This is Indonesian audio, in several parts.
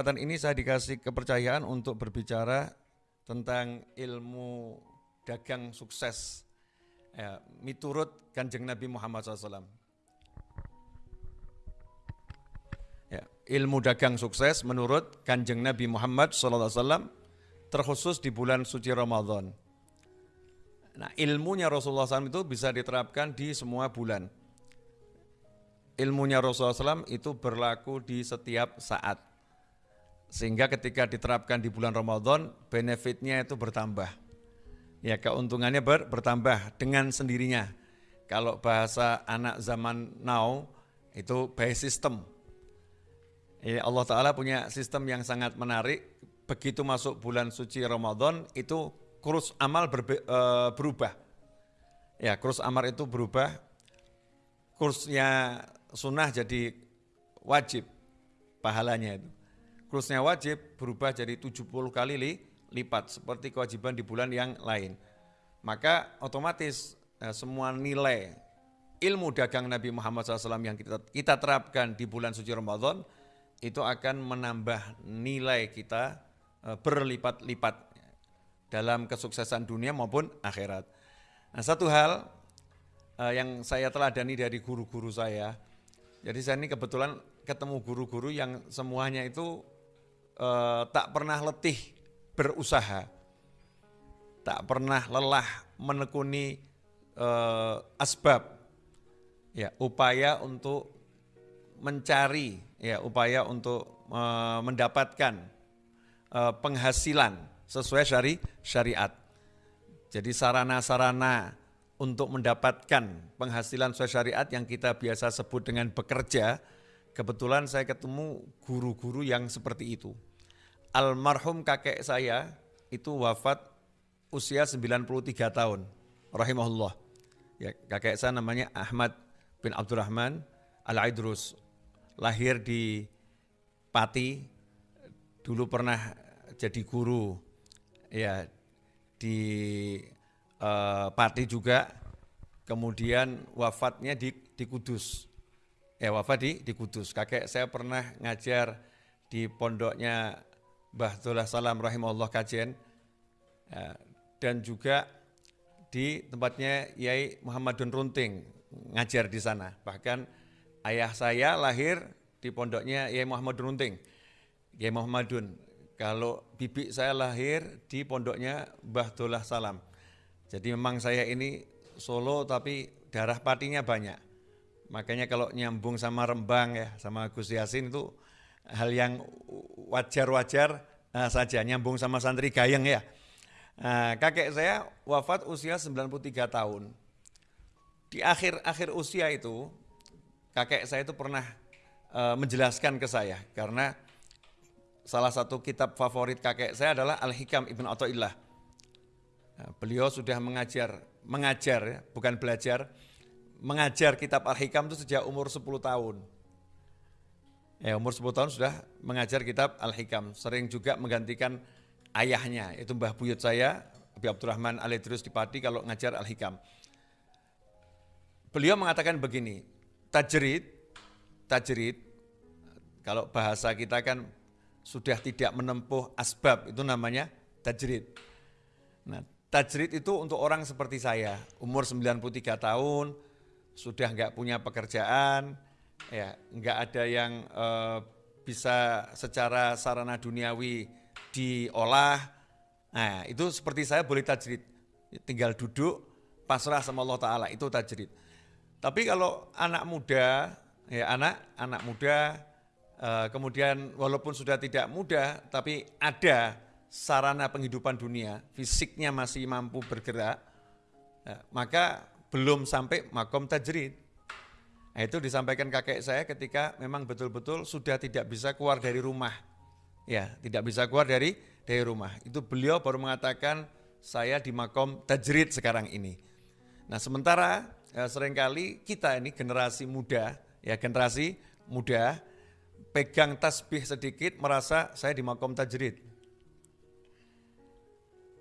kesempatan ini saya dikasih kepercayaan untuk berbicara tentang ilmu dagang sukses ya, miturut kanjeng Nabi Muhammad SAW. Ya, ilmu dagang sukses menurut kanjeng Nabi Muhammad SAW terkhusus di bulan suci Ramadan. Nah, ilmunya Rasulullah SAW itu bisa diterapkan di semua bulan. Ilmunya Rasulullah SAW itu berlaku di setiap saat sehingga ketika diterapkan di bulan Ramadan, benefitnya itu bertambah. Ya keuntungannya ber, bertambah dengan sendirinya. Kalau bahasa anak zaman now, itu by system. Ya, Allah Ta'ala punya sistem yang sangat menarik. Begitu masuk bulan suci Ramadan, itu kurus amal berbe, e, berubah. Ya, kurus amal itu berubah. Kursnya sunnah jadi wajib pahalanya itu kursnya wajib berubah jadi 70 kali li, lipat seperti kewajiban di bulan yang lain. Maka otomatis eh, semua nilai ilmu dagang Nabi Muhammad SAW yang kita, kita terapkan di bulan suci Ramadan itu akan menambah nilai kita eh, berlipat-lipat dalam kesuksesan dunia maupun akhirat. Nah satu hal eh, yang saya teladani dari guru-guru saya, jadi saya ini kebetulan ketemu guru-guru yang semuanya itu uh, tak pernah letih berusaha, tak pernah lelah menekuni uh, asbab, ya upaya untuk mencari, ya upaya untuk uh, mendapatkan penghasilan sesuai syari syariat. Jadi sarana-sarana untuk mendapatkan penghasilan sesuai syariat yang kita biasa sebut dengan bekerja, kebetulan saya ketemu guru-guru yang seperti itu almarhum kakek saya itu wafat usia 93 tahun, rahimahullah. Ya, kakek saya namanya Ahmad bin Abdurrahman Al-Aidrus. Lahir di Pati, dulu pernah jadi guru ya di uh, Pati juga, kemudian wafatnya di, di Kudus. Ya wafat di, di Kudus. Kakek saya pernah ngajar di pondoknya Bahtullah Salam rahimahullah kajian ya, dan juga di tempatnya Yai Muhammadun Runting ngajar di sana. Bahkan ayah saya lahir di pondoknya Yai Muhammadun Runting. Yai Muhammadun. Kalau bibi saya lahir di pondoknya Bahtullah Salam. Jadi memang saya ini Solo tapi darah patinya banyak. Makanya kalau nyambung sama Rembang ya, sama Gus Yasin itu hal yang wajar-wajar uh, saja, nyambung sama santri gayeng ya. Uh, kakek saya wafat usia 93 tahun. Di akhir-akhir usia itu, kakek saya itu pernah uh, menjelaskan ke saya, karena salah satu kitab favorit kakek saya adalah Al-Hikam Ibn Atta'illah. Uh, beliau sudah mengajar, mengajar ya, bukan belajar, mengajar kitab Al-Hikam itu sejak umur 10 tahun. Ya, umur 10 tahun sudah mengajar kitab Al-Hikam. Sering juga menggantikan ayahnya, itu Mbah Buyut saya, Abi Abdurrahman Al-Idrus di Pati kalau ngajar Al-Hikam. Beliau mengatakan begini, tajrid, tajrid, kalau bahasa kita kan sudah tidak menempuh asbab, itu namanya tajrid. Nah, tajrid itu untuk orang seperti saya, umur 93 tahun, sudah nggak punya pekerjaan, ya nggak ada yang uh, bisa secara sarana duniawi diolah. Nah, itu seperti saya boleh tajrid. Tinggal duduk, pasrah sama Allah Ta'ala, itu tajrid. Tapi kalau anak muda, ya anak, anak muda, uh, kemudian walaupun sudah tidak muda, tapi ada sarana penghidupan dunia, fisiknya masih mampu bergerak, ya, maka belum sampai makom tajrid. Nah, itu disampaikan kakek saya ketika memang betul-betul sudah tidak bisa keluar dari rumah. Ya, tidak bisa keluar dari dari rumah. Itu beliau baru mengatakan saya di makom tajrid sekarang ini. Nah, sementara ya, sering kali kita ini generasi muda, ya generasi muda pegang tasbih sedikit merasa saya di makom tajrid.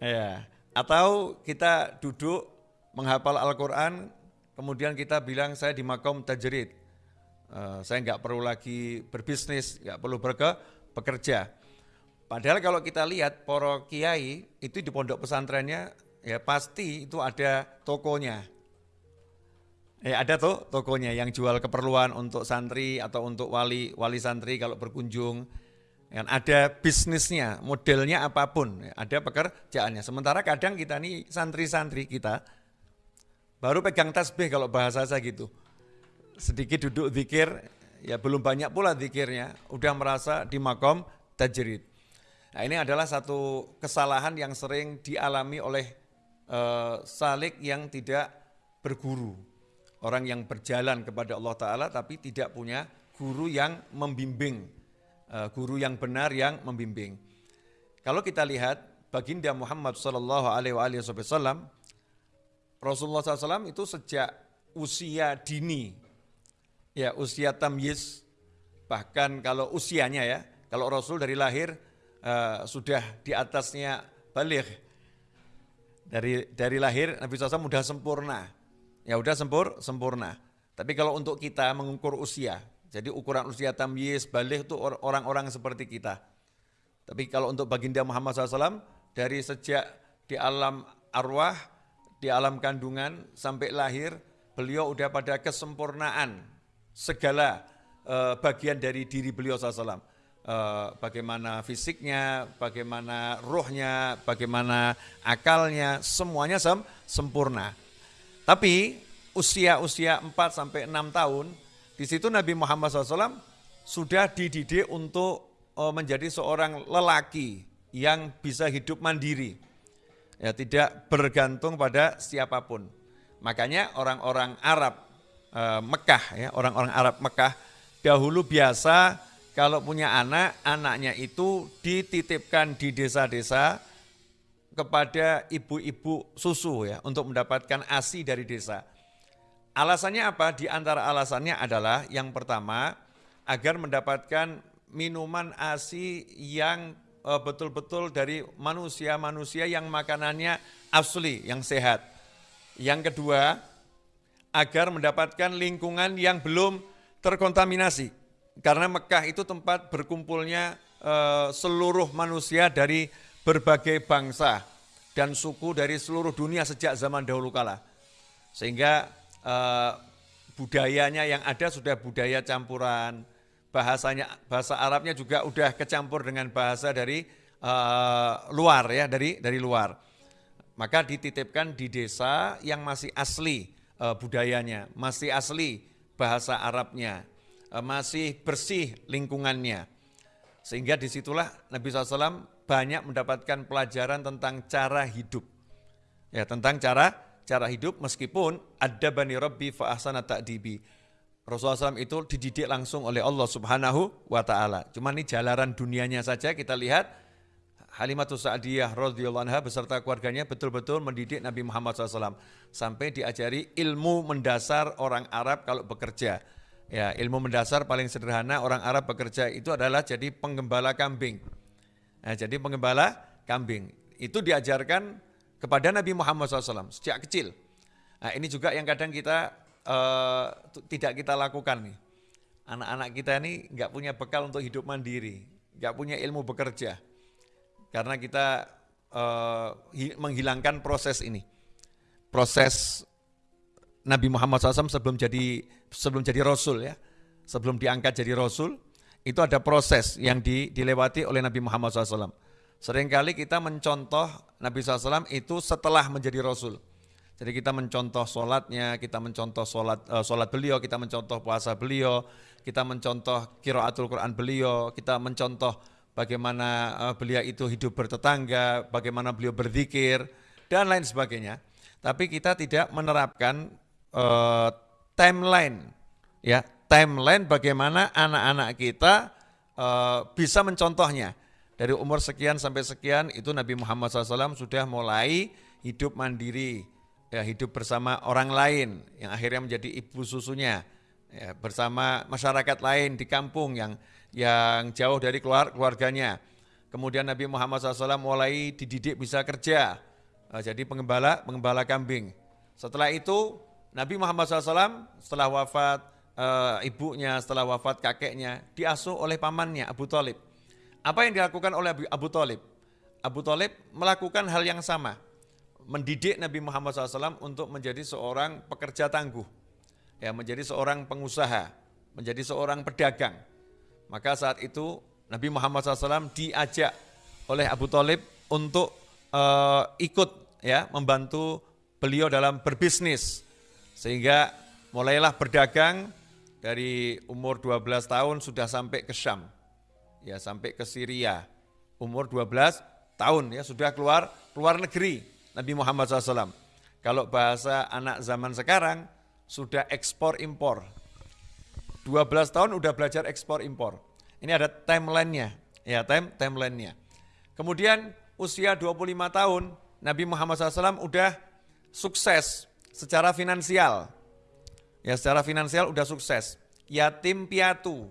Ya, atau kita duduk menghafal Al-Quran, kemudian kita bilang saya di makom tajrid. Uh, saya nggak perlu lagi berbisnis, nggak perlu berke, bekerja. Padahal kalau kita lihat poro kiai itu di pondok pesantrennya ya pasti itu ada tokonya. Ya ada tuh tokonya yang jual keperluan untuk santri atau untuk wali wali santri kalau berkunjung. Yang ada bisnisnya, modelnya apa pun, ya, ada pekerjaannya. Sementara kadang kita nih santri-santri kita baru pegang tasbih kalau bahasa saya gitu. Sedikit duduk zikir, ya belum banyak pula zikirnya, udah merasa di makom tajrid. Nah ini adalah satu kesalahan yang sering dialami oleh uh, salik yang tidak berguru. Orang yang berjalan kepada Allah Ta'ala tapi tidak punya guru yang membimbing, uh, guru yang benar yang membimbing. Kalau kita lihat baginda Muhammad Sallallahu Alaihi Wasallam, Rasulullah SAW itu sejak usia dini, ya usia tamyiz, bahkan kalau usianya ya, kalau Rasul dari lahir uh, sudah di atasnya balik. Dari dari lahir Nabi SAW sudah sempurna. Ya udah sempur sempurna. Tapi kalau untuk kita mengukur usia jadi ukuran usia tamyiz balik itu orang-orang seperti kita. Tapi kalau untuk baginda Muhammad SAW dari sejak di alam arwah di alam kandungan sampai lahir beliau udah pada kesempurnaan segala uh, bagian dari diri beliau SAW Eh, bagaimana fisiknya, bagaimana rohnya, bagaimana akalnya, semuanya sem sempurna. Tapi usia-usia 4 sampai 6 tahun, di situ Nabi Muhammad SAW sudah dididik untuk uh, menjadi seorang lelaki yang bisa hidup mandiri. Ya, tidak bergantung pada siapa pun. Makanya orang-orang Arab uh, Mekah ya, orang-orang Arab Mekah dahulu biasa kalau punya anak, anaknya itu dititipkan di desa-desa kepada ibu-ibu susu ya untuk mendapatkan ASI dari desa. Alasannya apa? Di antara alasannya adalah yang pertama agar mendapatkan minuman ASI yang betul-betul dari manusia-manusia yang makanannya asli, yang sehat. Yang kedua, agar mendapatkan lingkungan yang belum terkontaminasi. Karena Mekah itu tempat berkumpulnya uh, seluruh manusia dari berbagai bangsa dan suku dari seluruh dunia sejak zaman dahulu kala. Sehingga uh, budayanya yang ada sudah budaya campuran, bahasanya bahasa Arabnya juga udah kecampur dengan bahasa dari uh, luar ya, dari dari luar. Maka dititipkan di desa yang masih asli uh, budayanya, masih asli bahasa Arabnya. Eh, masih bersih lingkungannya. Sehingga di situlah Nabi SAW banyak mendapatkan pelajaran tentang cara hidup. Ya, tentang cara cara hidup meskipun ada bani Rabbi fa ahsana ta'dibi. Rasulullah SAW itu dididik langsung oleh Allah Subhanahu wa taala. Cuma ini jalanan dunianya saja kita lihat Halimatus Sa'diyah radhiyallahu anha beserta keluarganya betul-betul mendidik Nabi Muhammad SAW sampai diajari ilmu mendasar orang Arab kalau bekerja Ya, ilmu mendasar paling sederhana orang Arab bekerja itu adalah jadi penggembala kambing. Nah, jadi penggembala kambing. Itu diajarkan kepada Nabi Muhammad SAW sejak kecil. Nah, ini juga yang kadang kita uh, tidak kita lakukan nih. Anak-anak kita ini nggak punya bekal untuk hidup mandiri, nggak punya ilmu bekerja. Karena kita uh, menghilangkan proses ini. Proses Nabi Muhammad SAW sebelum jadi sebelum jadi rasul ya, sebelum diangkat jadi rasul, itu ada proses yang di, dilewati oleh Nabi Muhammad SAW. Seringkali kita mencontoh Nabi SAW itu setelah menjadi rasul. Jadi kita mencontoh sholatnya, kita mencontoh sholat, uh, sholat beliau, kita mencontoh puasa beliau, kita mencontoh kiraatul Quran beliau, kita mencontoh bagaimana uh, beliau itu hidup bertetangga, bagaimana beliau berzikir, dan lain sebagainya. Tapi kita tidak menerapkan uh, timeline ya. Timeline bagaimana anak-anak kita uh, bisa mencontohnya. Dari umur sekian sampai sekian itu Nabi Muhammad SAW sudah mulai hidup mandiri ya hidup bersama orang lain yang akhirnya menjadi ibu susunya ya, bersama masyarakat lain di kampung yang yang jauh dari keluar, keluarganya. Kemudian Nabi Muhammad SAW mulai dididik bisa kerja, uh, jadi pengembala pengembala kambing. Setelah itu Nabi Muhammad SAW setelah wafat uh, ibunya, setelah wafat kakeknya, diasuh oleh pamannya Abu Talib. Apa yang dilakukan oleh Abu Talib? Abu Talib melakukan hal yang sama, mendidik Nabi Muhammad SAW untuk menjadi seorang pekerja tangguh, ya menjadi seorang pengusaha, menjadi seorang pedagang. Maka saat itu Nabi Muhammad SAW diajak oleh Abu Talib untuk uh, ikut ya membantu beliau dalam berbisnis. Sehingga mulailah berdagang dari umur 12 tahun sudah sampai ke Syam ya sampai ke Syria. Umur 12 tahun ya sudah keluar keluar negeri Nabi Muhammad SAW kalau bahasa anak zaman sekarang sudah ekspor impor 12 tahun udah belajar ekspor impor ini ada timelinenya, ya time timelinenya. Kemudian usia 25 tahun Nabi Muhammad SAW udah sukses secara finansial. Ya secara finansial udah sukses. Yatim piatu.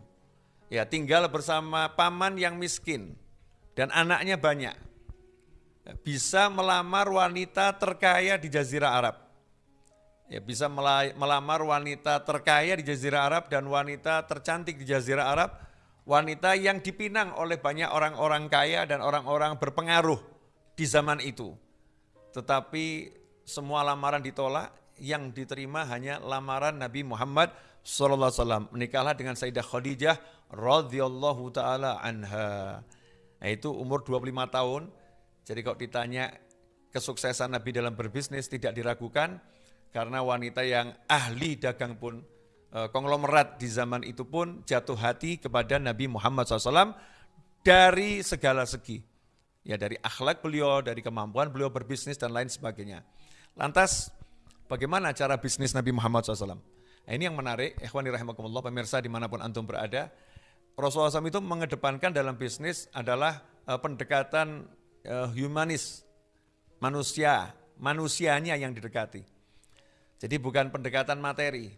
Ya tinggal bersama paman yang miskin dan anaknya banyak. Bisa melamar wanita terkaya di Jazirah Arab. Ya, bisa melamar wanita terkaya di Jazirah Arab dan wanita tercantik di Jazirah Arab wanita yang dipinang oleh banyak orang-orang kaya dan orang-orang berpengaruh di zaman itu. Tetapi semua lamaran ditolak, yang diterima hanya lamaran Nabi Muhammad SAW. Menikahlah dengan Sayyidah Khadijah radhiyallahu taala anha. Nah, itu umur 25 tahun. Jadi kalau ditanya kesuksesan Nabi dalam berbisnis tidak diragukan karena wanita yang ahli dagang pun Eh, konglomerat di zaman itu pun jatuh hati kepada Nabi Muhammad SAW dari segala segi. Ya dari akhlak beliau, dari kemampuan beliau berbisnis dan lain sebagainya. Lantas bagaimana cara bisnis Nabi Muhammad SAW? Nah, ini yang menarik, ikhwani rahimakumullah, pemirsa di mana pun antum berada. Rasulullah SAW itu mengedepankan dalam bisnis adalah uh, pendekatan uh, humanis, manusia, manusianya yang didekati. Jadi bukan pendekatan materi,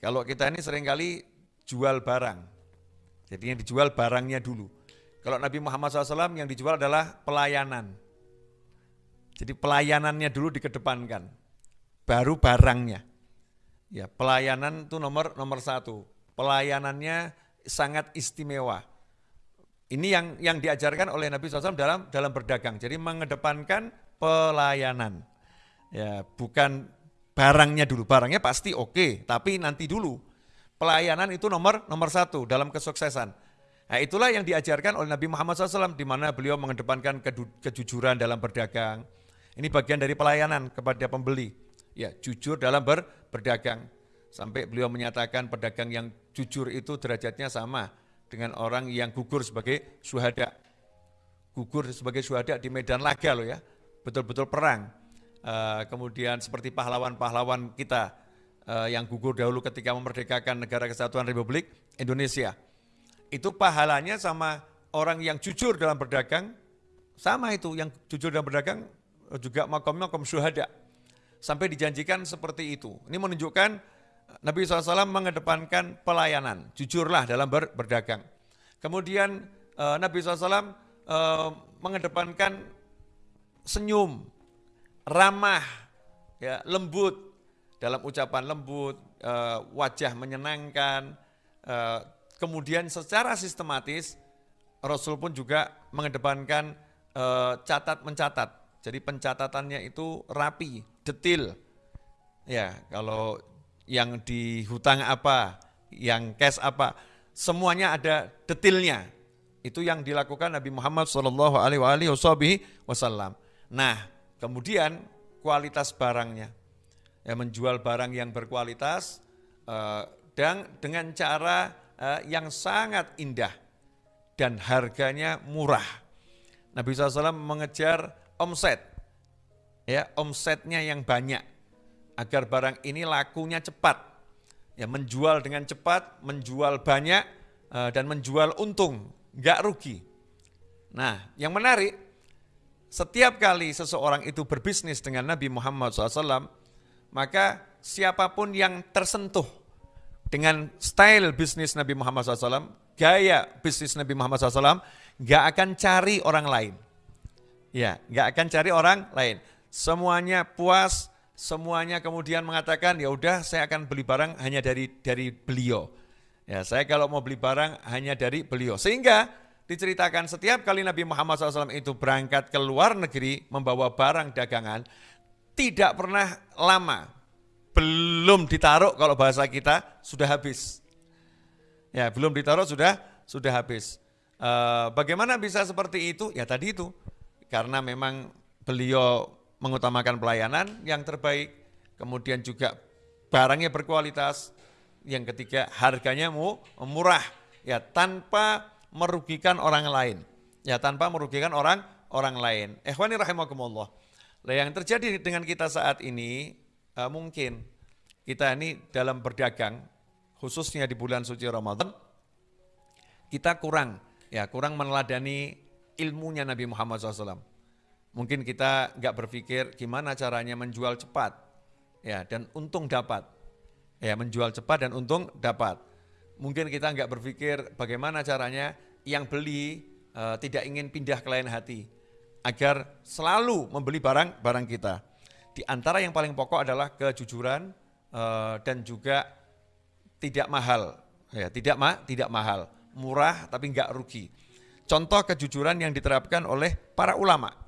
kalau kita ini sering kali jual barang. Jadi yang dijual barangnya dulu. Kalau Nabi Muhammad SAW yang dijual adalah pelayanan. Jadi pelayanannya dulu dikedepankan. Baru barangnya. Ya, pelayanan itu nomor nomor satu. Pelayanannya sangat istimewa. Ini yang yang diajarkan oleh Nabi SAW dalam dalam berdagang. Jadi mengedepankan pelayanan. Ya, bukan barangnya dulu. Barangnya pasti oke, okay, tapi nanti dulu. Pelayanan itu nomor nomor satu dalam kesuksesan. Nah, itulah yang diajarkan oleh Nabi Muhammad SAW, di mana beliau mengedepankan kejujuran dalam berdagang. Ini bagian dari pelayanan kepada pembeli. Ya, jujur dalam ber, berdagang. Sampai beliau menyatakan pedagang yang jujur itu derajatnya sama dengan orang yang gugur sebagai suhada. Gugur sebagai suhada di medan laga loh ya, betul-betul perang Eh, kemudian seperti pahlawan-pahlawan kita uh, yang gugur dahulu ketika memerdekakan negara kesatuan Republik Indonesia. Itu pahalanya sama orang yang jujur dalam berdagang, sama itu yang jujur dalam berdagang juga makom-makom syuhada. Sampai dijanjikan seperti itu. Ini menunjukkan Nabi SAW mengedepankan pelayanan, jujurlah dalam ber, berdagang. Kemudian uh, Nabi SAW uh, mengedepankan senyum, ramah, ya, lembut dalam ucapan lembut, uh, wajah menyenangkan. Uh, kemudian secara sistematis Rasul pun juga mengedepankan uh, catat mencatat. Jadi pencatatannya itu rapi, detil. Ya, kalau yang di hutang apa, yang cash apa, semuanya ada detilnya. Itu yang dilakukan Nabi Muhammad Shallallahu Alaihi Wasallam. Nah, Kemudian kualitas barangnya, ya, menjual barang yang berkualitas eh, dan dengan cara eh, yang sangat indah dan harganya murah. Nabi SAW mengejar omset, ya omsetnya yang banyak agar barang ini lakunya cepat, ya menjual dengan cepat, menjual banyak eh, dan menjual untung, nggak rugi. Nah, yang menarik setiap kali seseorang itu berbisnis dengan Nabi Muhammad SAW, maka siapa pun yang tersentuh dengan style bisnis Nabi Muhammad SAW, gaya bisnis Nabi Muhammad SAW, nggak akan cari orang lain. Ya, nggak akan cari orang lain. Semuanya puas, semuanya kemudian mengatakan ya udah saya akan beli barang hanya dari dari beliau. Ya, saya kalau mau beli barang hanya dari beliau. Sehingga diceritakan setiap kali Nabi Muhammad SAW itu berangkat ke luar negeri membawa barang dagangan, tidak pernah lama, belum ditaruh kalau bahasa kita sudah habis. Ya, belum ditaruh sudah sudah habis. E, bagaimana bisa seperti itu? Ya tadi itu, karena memang beliau mengutamakan pelayanan yang terbaik, kemudian juga barangnya berkualitas, yang ketiga harganya mu, murah, ya tanpa merugikan orang lain, ya tanpa merugikan orang orang lain. Ikhwani rahimakumullah. Nah, yang terjadi dengan kita saat ini uh, mungkin kita ini dalam berdagang, khususnya di bulan suci Ramadan, kita kurang ya kurang meneladani ilmunya Nabi Muhammad SAW. Mungkin kita nggak berpikir gimana caranya menjual cepat ya dan untung dapat. Ya, menjual cepat dan untung dapat. Mungkin kita nggak berpikir bagaimana caranya yang beli e, tidak ingin pindah ke lain hati agar selalu membeli barang barang kita. Di antara yang paling pokok adalah kejujuran e, dan juga tidak mahal. Ya, tidak ma, tidak mahal, murah tapi nggak rugi. Contoh kejujuran yang diterapkan oleh para ulama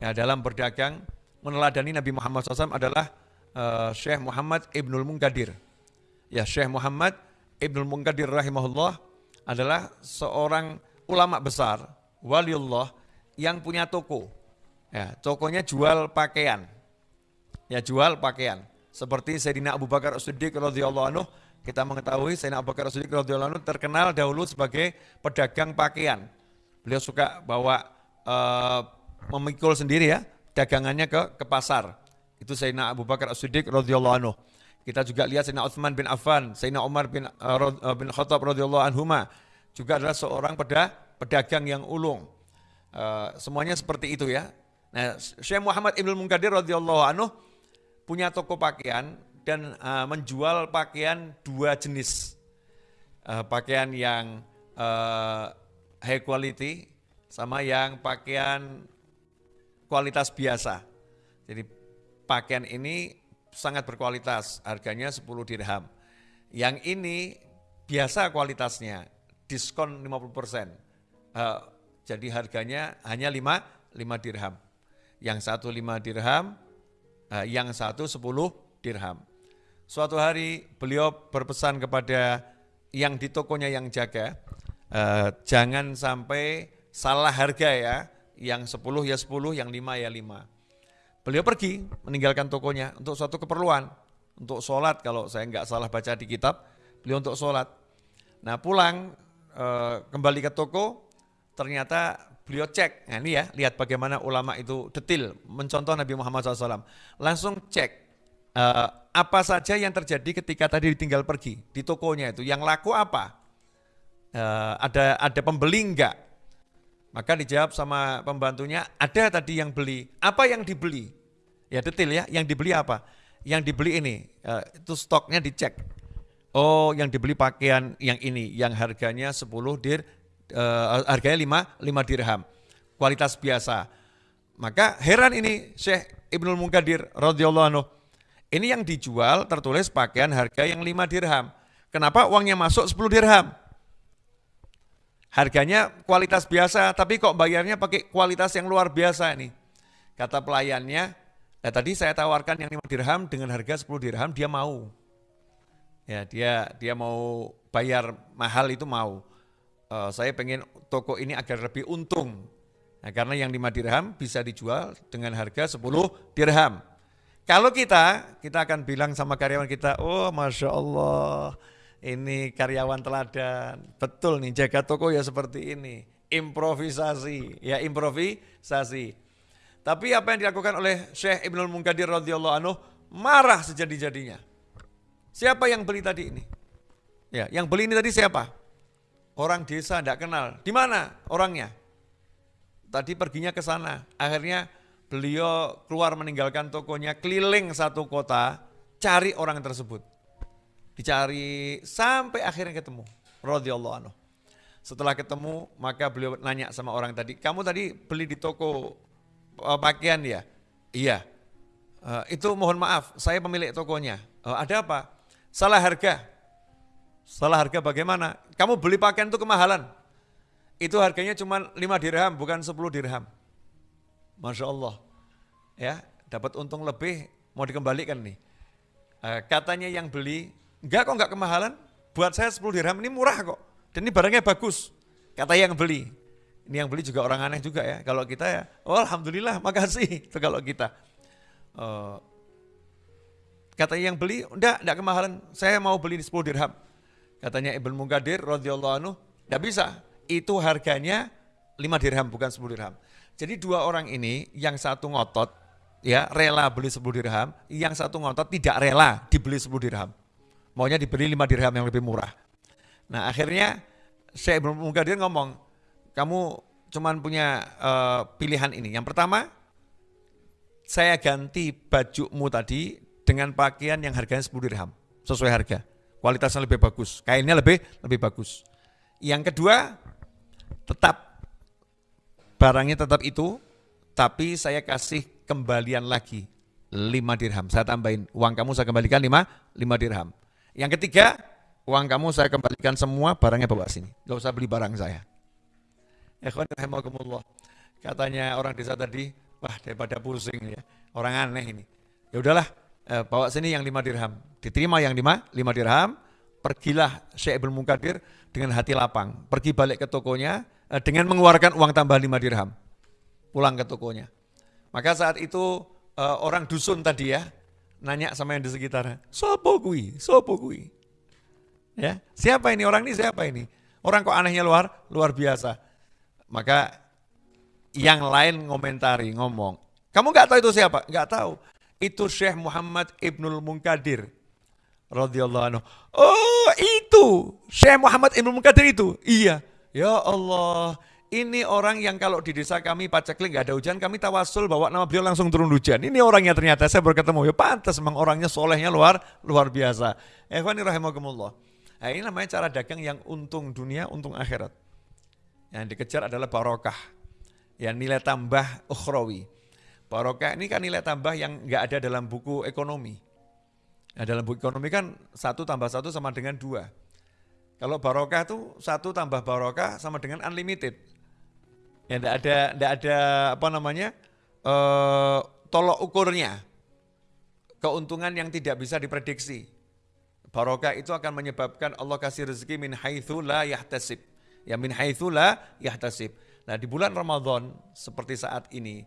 ya, dalam berdagang meneladani Nabi Muhammad SAW adalah uh, Syekh Muhammad Ibnul Munkadir. Ya, Syekh Muhammad Ibnul Munkadir rahimahullah adalah seorang ulama besar, waliullah yang punya toko. Ya, tokonya jual pakaian. Ya, jual pakaian. Seperti Sayyidina Abu Bakar As-Siddiq radhiyallahu anhu, kita mengetahui Sayyidina Abu Bakar As-Siddiq radhiyallahu anhu terkenal dahulu sebagai pedagang pakaian. Beliau suka bawa uh, memikul sendiri ya dagangannya ke ke pasar. Itu Sayyidina Abu Bakar As-Siddiq radhiyallahu anhu. Kita juga lihat Sayyidina Utsman bin Affan, Sayyidina Umar bin uh, bin Khattab radhiyallahu anhuma juga adalah seorang peda, pedagang yang ulung. Uh, semuanya seperti itu ya. Nah, Syekh Muhammad Ibnu Munkadir radhiyallahu anhu punya toko pakaian dan uh, menjual pakaian dua jenis. Uh, pakaian yang uh, high quality sama yang pakaian kualitas biasa. Jadi pakaian ini sangat berkualitas, harganya 10 dirham. Yang ini biasa kualitasnya, diskon 50%. persen. Uh, jadi harganya hanya 5, 5 dirham. Yang satu 5 dirham, uh, yang satu 10 dirham. Suatu hari beliau berpesan kepada yang di tokonya yang jaga, uh, jangan sampai salah harga ya, yang 10 ya 10, yang 5 ya 5. Beliau pergi meninggalkan tokonya untuk suatu keperluan, untuk sholat kalau saya nggak salah baca di kitab, beliau untuk sholat. Nah pulang e, kembali ke toko, ternyata beliau cek, nah ini ya lihat bagaimana ulama itu detil mencontoh Nabi Muhammad SAW. Langsung cek e, apa saja yang terjadi ketika tadi ditinggal pergi di tokonya itu, yang laku apa, e, ada ada pembeli enggak, maka dijawab sama pembantunya, ada tadi yang beli. Apa yang dibeli? Ya detail ya, yang dibeli apa? Yang dibeli ini, uh, itu stoknya dicek. Oh, yang dibeli pakaian yang ini, yang harganya 10 dir, uh, harganya 5, 5 dirham. Kualitas biasa. Maka heran ini Syekh Ibnul Munkadir radhiyallahu anhu. Ini yang dijual tertulis pakaian harga yang 5 dirham. Kenapa uangnya masuk 10 dirham? Harganya kualitas biasa, tapi kok bayarnya pakai kualitas yang luar biasa nih. Kata pelayannya, nah tadi saya tawarkan yang 5 dirham dengan harga 10 dirham, dia mau. Ya, dia dia mau bayar mahal itu mau. Uh, saya pengen toko ini agar lebih untung. Nah, karena yang 5 dirham bisa dijual dengan harga 10 dirham. Kalau kita, kita akan bilang sama karyawan kita, oh Masya Allah, ini karyawan teladan. Betul nih, jaga toko ya seperti ini. Improvisasi, ya improvisasi. Tapi apa yang dilakukan oleh Syekh Ibnul Munkadir radhiyallahu anhu marah sejadi-jadinya. Siapa yang beli tadi ini? Ya, yang beli ini tadi siapa? Orang desa tidak kenal. Di mana orangnya? Tadi perginya ke sana. Akhirnya beliau keluar meninggalkan tokonya, keliling satu kota, cari orang tersebut Dicari sampai akhirnya ketemu. Radhiyallahu anhu. Setelah ketemu, maka beliau nanya sama orang tadi, kamu tadi beli di toko uh, pakaian ya? Iya. Uh, itu mohon maaf, saya pemilik tokonya. Uh, ada apa? Salah harga. Salah harga bagaimana? Kamu beli pakaian itu kemahalan. Itu harganya cuma 5 dirham, bukan 10 dirham. Masya Allah. Ya, dapat untung lebih, mau dikembalikan nih. Uh, katanya yang beli, enggak kok enggak kemahalan, buat saya 10 dirham ini murah kok. Dan ini barangnya bagus, kata yang beli. Ini yang beli juga orang aneh juga ya. Kalau kita ya, oh alhamdulillah, makasih. Itu kalau kita. Uh, katanya yang beli, enggak, enggak kemahalan. Saya mau beli di 10 dirham. Katanya Ibn Mungadir radhiyallahu anhu, enggak bisa. Itu harganya 5 dirham bukan 10 dirham. Jadi dua orang ini yang satu ngotot ya rela beli 10 dirham, yang satu ngotot tidak rela dibeli 10 dirham. Maunya dibeli 5 dirham yang lebih murah. Nah akhirnya saya belum dia ngomong, kamu cuman punya uh, pilihan ini. Yang pertama, saya ganti bajumu tadi dengan pakaian yang harganya 10 dirham, sesuai harga. Kualitasnya lebih bagus, kainnya lebih lebih bagus. Yang kedua, tetap barangnya tetap itu, tapi saya kasih kembalian lagi 5 dirham. Saya tambahin, uang kamu saya kembalikan 5, 5 dirham. Yang ketiga, uang kamu saya kembalikan semua, barangnya bawa sini. Gak usah beli barang saya. Katanya orang desa tadi, wah daripada pusing ya, orang aneh ini. Ya udahlah, eh, bawa sini yang lima dirham. Diterima yang lima, lima dirham, pergilah Syekh Ibn Munkadir dengan hati lapang. Pergi balik ke tokonya eh, dengan mengeluarkan uang tambah lima dirham. Pulang ke tokonya. Maka saat itu eh, orang dusun tadi ya, nanya sama yang di sekitar, sopo kui, sopo kui. Ya, siapa ini orang ini siapa ini? Orang kok anehnya luar luar biasa. Maka yang lain ngomentari ngomong, kamu nggak tahu itu siapa? Nggak tahu. Itu Syekh Muhammad Ibnul Munkadir radhiyallahu anhu. Oh, itu Syekh Muhammad Ibnul Munkadir itu. Iya. Ya Allah, ini orang yang kalau di desa kami paceklik nggak ada hujan, kami tawasul bawa nama beliau langsung turun hujan. Ini orangnya ternyata saya baru ketemu. Ya pantas memang orangnya solehnya luar luar biasa. Ikhwani rahimakumullah. Nah, ini namanya cara dagang yang untung dunia, untung akhirat. Yang dikejar adalah barokah. Yang nilai tambah ukhrawi. Barokah ini kan nilai tambah yang nggak ada dalam buku ekonomi. Nah, dalam buku ekonomi kan satu tambah satu sama dengan dua. Kalau barokah itu satu tambah barokah sama dengan unlimited. Ya tidak ada tidak ada apa namanya? Uh, tolok ukurnya. Keuntungan yang tidak bisa diprediksi. Barokah itu akan menyebabkan Allah kasih rezeki min haitsu la yahtasib. Ya min haitsu la yahtasib. Nah, di bulan Ramadan seperti saat ini,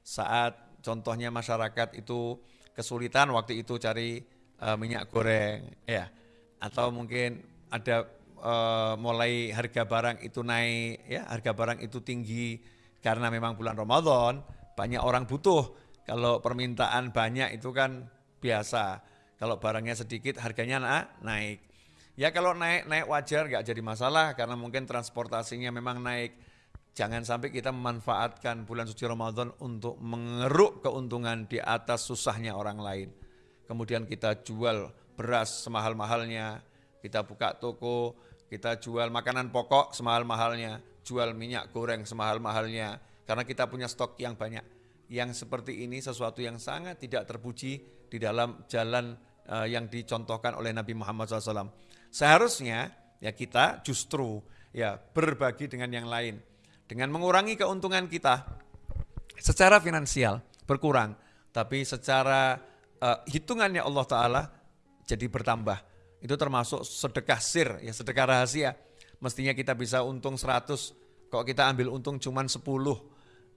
saat contohnya masyarakat itu kesulitan waktu itu cari uh, minyak goreng, ya, atau mungkin ada uh, mulai harga barang itu naik, ya harga barang itu tinggi karena memang bulan Ramadan banyak orang butuh. Kalau permintaan banyak itu kan biasa. Kalau barangnya sedikit harganya naik. Ya kalau naik naik wajar nggak jadi masalah karena mungkin transportasinya memang naik. Jangan sampai kita memanfaatkan bulan suci Ramadan untuk mengeruk keuntungan di atas susahnya orang lain. Kemudian kita jual beras semahal-mahalnya, kita buka toko, kita jual makanan pokok semahal-mahalnya, jual minyak goreng semahal-mahalnya, karena kita punya stok yang banyak. Yang seperti ini sesuatu yang sangat tidak terpuji di dalam jalan uh, yang dicontohkan oleh Nabi Muhammad SAW. Seharusnya ya kita justru ya berbagi dengan yang lain, dengan mengurangi keuntungan kita secara finansial berkurang, tapi secara uh, hitungannya Allah Taala jadi bertambah itu termasuk sedekah sir, ya sedekah rahasia. Mestinya kita bisa untung 100, kok kita ambil untung cuma 10.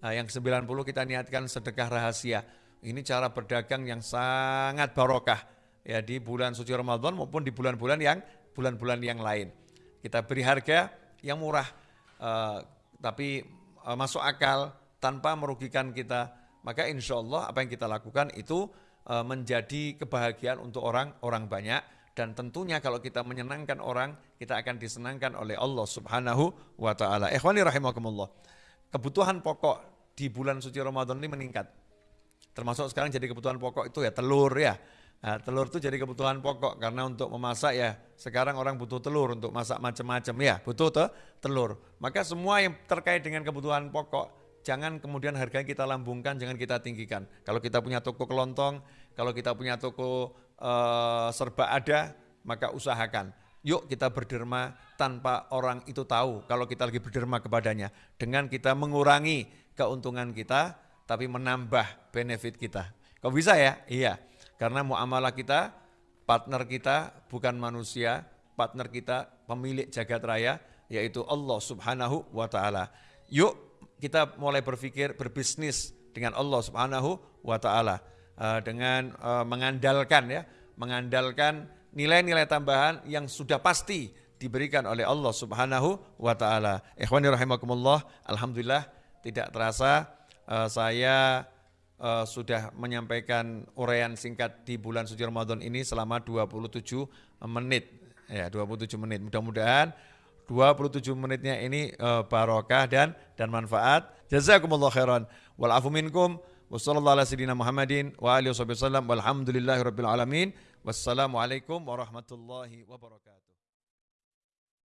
Nah, yang 90 kita niatkan sedekah rahasia. Ini cara berdagang yang sangat barokah ya di bulan suci Ramadan maupun di bulan-bulan yang bulan-bulan yang lain. Kita beri harga yang murah, uh, tapi uh, masuk akal tanpa merugikan kita. Maka insya Allah apa yang kita lakukan itu uh, menjadi kebahagiaan untuk orang-orang banyak dan tentunya kalau kita menyenangkan orang, kita akan disenangkan oleh Allah Subhanahu wa taala. Ikhwani rahimakumullah. Kebutuhan pokok di bulan suci Ramadan ini meningkat. Termasuk sekarang jadi kebutuhan pokok itu ya telur ya. Nah, telur itu jadi kebutuhan pokok karena untuk memasak ya sekarang orang butuh telur untuk masak macam-macam ya butuh te telur. Maka semua yang terkait dengan kebutuhan pokok jangan kemudian harganya kita lambungkan, jangan kita tinggikan. Kalau kita punya toko kelontong, kalau kita punya toko uh, serba ada, maka usahakan. Yuk kita berderma tanpa orang itu tahu kalau kita lagi berderma kepadanya. Dengan kita mengurangi keuntungan kita, tapi menambah benefit kita. Kok bisa ya? Iya. Karena muamalah kita, partner kita bukan manusia, partner kita pemilik jagat raya, yaitu Allah subhanahu wa ta'ala. Yuk kita mulai berpikir berbisnis dengan Allah subhanahu wa ta'ala. Uh, dengan uh, mengandalkan ya, mengandalkan nilai-nilai tambahan yang sudah pasti diberikan oleh Allah subhanahu wa ta'ala. Ikhwani rahimakumullah, Alhamdulillah tidak terasa uh, saya uh, sudah menyampaikan uraian singkat di bulan suci Ramadan ini selama 27 menit. Ya, 27 menit. Mudah-mudahan 27 menitnya ini uh, barokah dan dan manfaat. Jazakumullah khairan. Wal afu minkum. Wassalamualaikum warahmatullahi wabarakatuh.